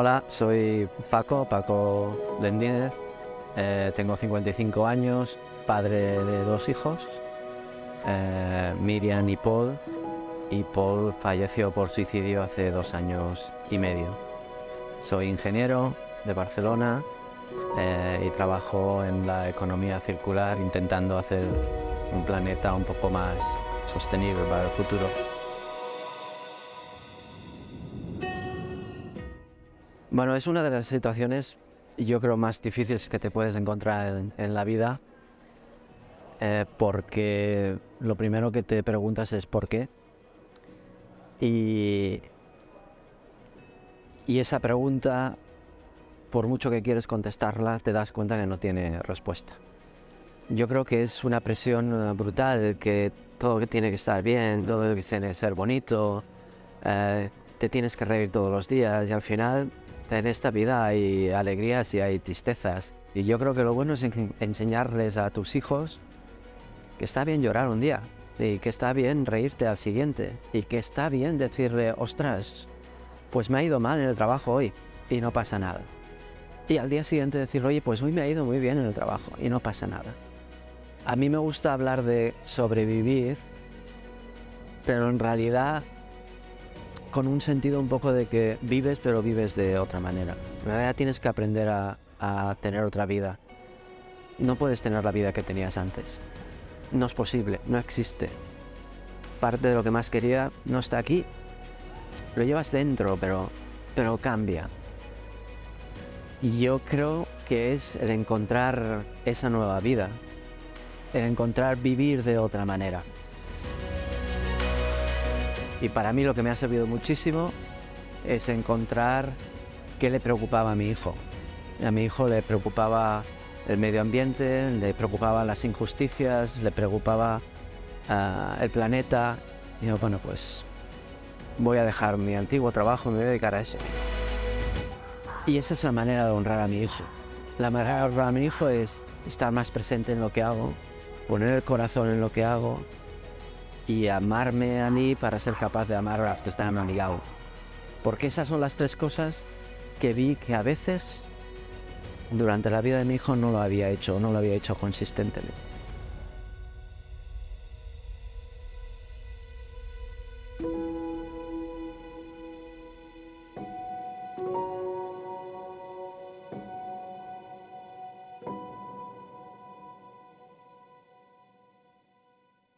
Hola, soy Paco, Paco Lendínez, eh, tengo 55 años, padre de dos hijos, eh, Miriam y Paul, y Paul falleció por suicidio hace dos años y medio. Soy ingeniero de Barcelona eh, y trabajo en la economía circular intentando hacer un planeta un poco más sostenible para el futuro. Bueno, es una de las situaciones, yo creo, más difíciles que te puedes encontrar en, la vida, eh, porque lo primero que te preguntas es ¿por qué? Y, y esa pregunta, por mucho que quieres contestarla, te das cuenta que no tiene respuesta. Yo creo que es una presión brutal, que todo tiene que estar bien, todo tiene que ser bonito, eh, te tienes que reír todos los días y al final en esta vida hay alegrías y hay tristezas. Y yo creo que lo bueno es enseñarles a tus hijos que está bien llorar un día y que está bien reírte al siguiente y que está bien decirle, ostras, pues me ha ido mal en el trabajo hoy y no pasa nada. Y al día siguiente decir, oye, pues hoy me ha ido muy bien en el trabajo y no pasa nada. A mí me gusta hablar de sobrevivir, pero en realidad con un sentido un poco de que vives, pero vives de otra manera. En realidad tienes que aprender a, tener otra vida. No puedes tener la vida que tenías antes. No es posible, no existe. Parte de lo que más quería no está aquí. Lo llevas dentro, pero, pero cambia. Y yo creo que es el encontrar esa nueva vida, el encontrar vivir de otra manera. Y para mí lo que me ha servido muchísimo es encontrar qué le preocupaba a mi hijo. A mi hijo le preocupaba el medio ambiente, le preocupaban las injusticias, le preocupaba ah, el planeta. Y yo, bueno, pues voy a dejar mi antiguo trabajo y me voy a dedicar a eso. Y esa es la manera de honrar a mi hijo. La manera de honrar a mi hijo es estar más presente en lo que hago, poner el corazón en lo que hago, y amarme a mí para ser capaz de amar a los que están a mi lado. Porque esas son las tres cosas que vi que a veces durante la vida de mi hijo no lo había hecho, no lo había hecho consistentemente.